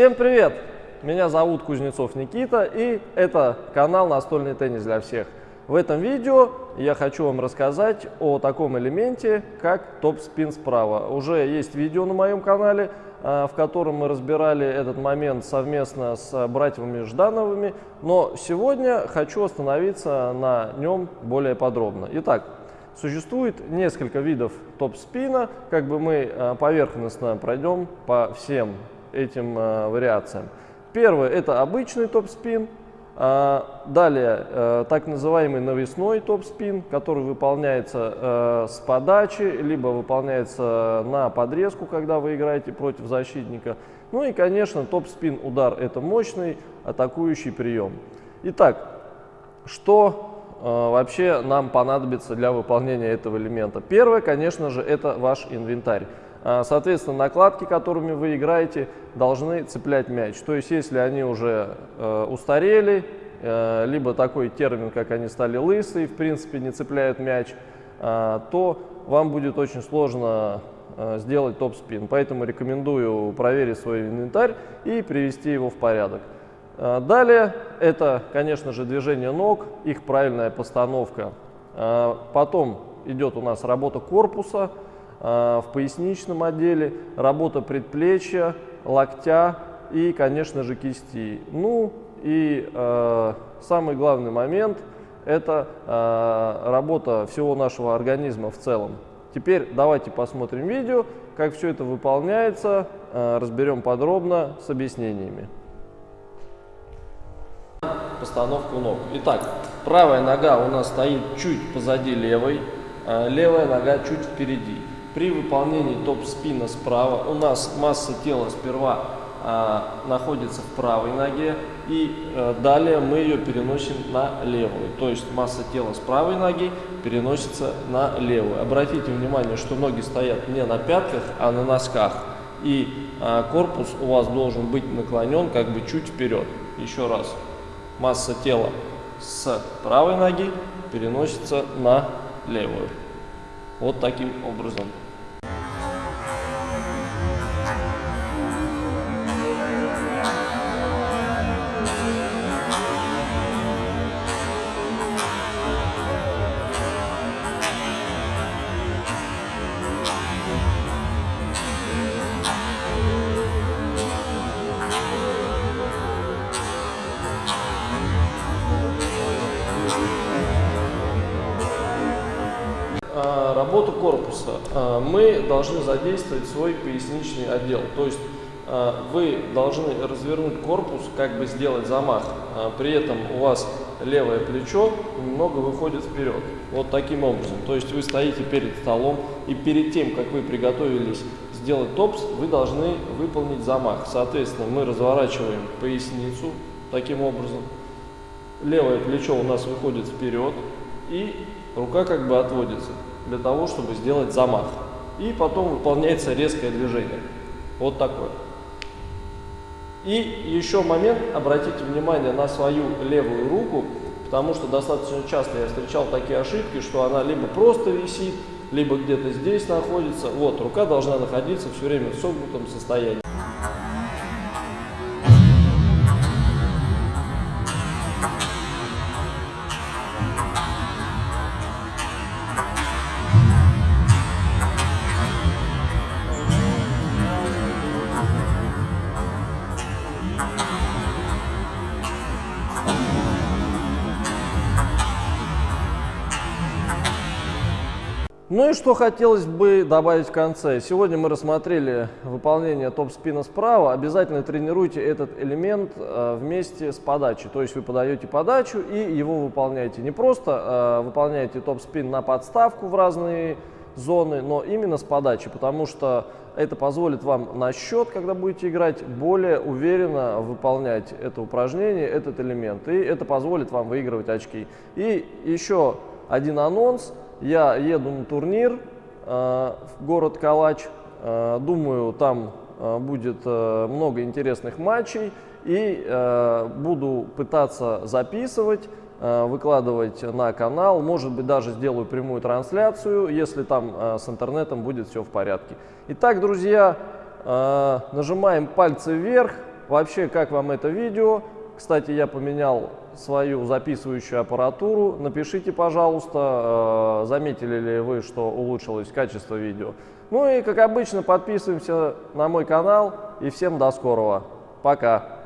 Всем привет! Меня зовут Кузнецов Никита и это канал «Настольный теннис для всех». В этом видео я хочу вам рассказать о таком элементе, как топ-спин справа. Уже есть видео на моем канале, а, в котором мы разбирали этот момент совместно с братьями Ждановыми, но сегодня хочу остановиться на нем более подробно. Итак, Существует несколько видов топ-спина, как бы мы а, поверхностно пройдем по всем этим э, вариациям. Первый – это обычный топ-спин. А, далее, э, так называемый навесной топ-спин, который выполняется э, с подачи, либо выполняется на подрезку, когда вы играете против защитника. Ну и, конечно, топ-спин удар – это мощный атакующий прием. Итак, что вообще нам понадобится для выполнения этого элемента? Первое, конечно же, это ваш инвентарь. А, соответственно, накладки, которыми вы играете, должны цеплять мяч. То есть, если они уже э, устарели, э, либо такой термин, как они стали лысые, в принципе, не цепляют мяч, э, то вам будет очень сложно сделать топ-спин. Поэтому рекомендую проверить свой инвентарь и привести его в порядок. Далее, это, конечно же, движение ног, их правильная постановка. Потом идет у нас работа корпуса, в поясничном отделе, работа предплечья, локтя и, конечно же, кисти. Ну и э, самый главный момент – это э, работа всего нашего организма в целом. Теперь давайте посмотрим видео, как все это выполняется, э, разберем подробно с объяснениями. Постановку ног. Итак, правая нога у нас стоит чуть позади левой, э, левая нога чуть впереди. При выполнении топ-спина справа у нас масса тела сперва а, находится в правой ноге и а, далее мы ее переносим на левую. То есть масса тела с правой ноги переносится на левую. Обратите внимание, что ноги стоят не на пятках, а на носках. И а, корпус у вас должен быть наклонен как бы чуть вперед. Еще раз. Масса тела с правой ноги переносится на левую. Вот таким образом. Работу корпуса а, мы должны задействовать свой поясничный отдел. То есть а, вы должны развернуть корпус, как бы сделать замах. А, при этом у вас левое плечо немного выходит вперед. Вот таким образом. То есть вы стоите перед столом и перед тем, как вы приготовились сделать топс, вы должны выполнить замах. Соответственно, мы разворачиваем поясницу таким образом. Левое плечо у нас выходит вперед и рука как бы отводится для того, чтобы сделать замах. И потом выполняется резкое движение. Вот такое. И еще момент, обратите внимание на свою левую руку, потому что достаточно часто я встречал такие ошибки, что она либо просто висит, либо где-то здесь находится. Вот, рука должна находиться все время в согнутом состоянии. Ну и что хотелось бы добавить в конце. Сегодня мы рассмотрели выполнение топ-спина справа. Обязательно тренируйте этот элемент э, вместе с подачей. То есть вы подаете подачу и его выполняете. Не просто э, выполняете топ-спин на подставку в разные зоны, но именно с подачи, потому что это позволит вам на счет, когда будете играть, более уверенно выполнять это упражнение, этот элемент. И это позволит вам выигрывать очки. И еще один анонс – я еду на турнир э, в город Калач. Э, думаю, там э, будет много интересных матчей. И буду пытаться записывать, выкладывать на канал. Может быть, даже сделаю прямую трансляцию, если там с интернетом будет все в порядке. Итак, друзья, нажимаем пальцы вверх, вообще, как вам это видео. Кстати, я поменял свою записывающую аппаратуру. Напишите, пожалуйста, э, заметили ли вы, что улучшилось качество видео. Ну и, как обычно, подписываемся на мой канал. И всем до скорого. Пока.